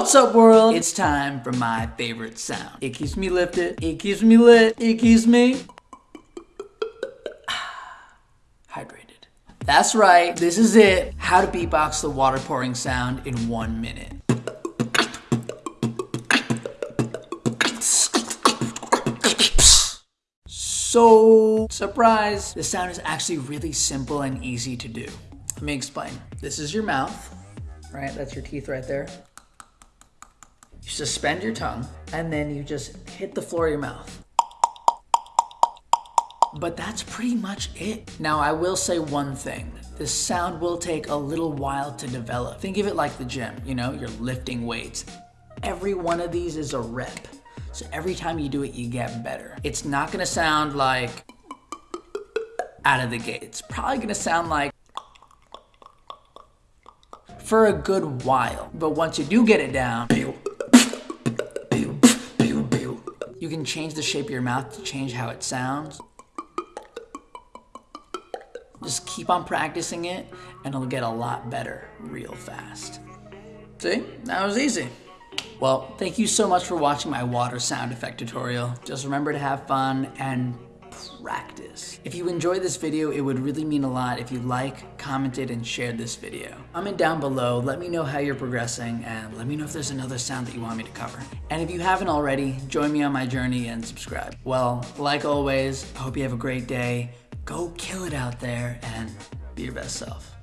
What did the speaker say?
What's up world? It's time for my favorite sound. It keeps me lifted, it keeps me lit, it keeps me hydrated. That's right, this is it. How to beatbox the water pouring sound in one minute. So, surprise, the sound is actually really simple and easy to do. Let me explain. This is your mouth, right? That's your teeth right there. You suspend your tongue and then you just hit the floor of your mouth. But that's pretty much it. Now, I will say one thing. This sound will take a little while to develop. Think of it like the gym, you know, you're lifting weights. Every one of these is a rep. So every time you do it, you get better. It's not gonna sound like out of the gate. It's probably gonna sound like for a good while. But once you do get it down, you can change the shape of your mouth to change how it sounds. Just keep on practicing it and it'll get a lot better real fast. See, that was easy. Well, thank you so much for watching my water sound effect tutorial. Just remember to have fun and practice. If you enjoyed this video, it would really mean a lot if you like, commented, and shared this video. Comment down below, let me know how you're progressing, and let me know if there's another sound that you want me to cover. And if you haven't already, join me on my journey and subscribe. Well, like always, I hope you have a great day. Go kill it out there and be your best self.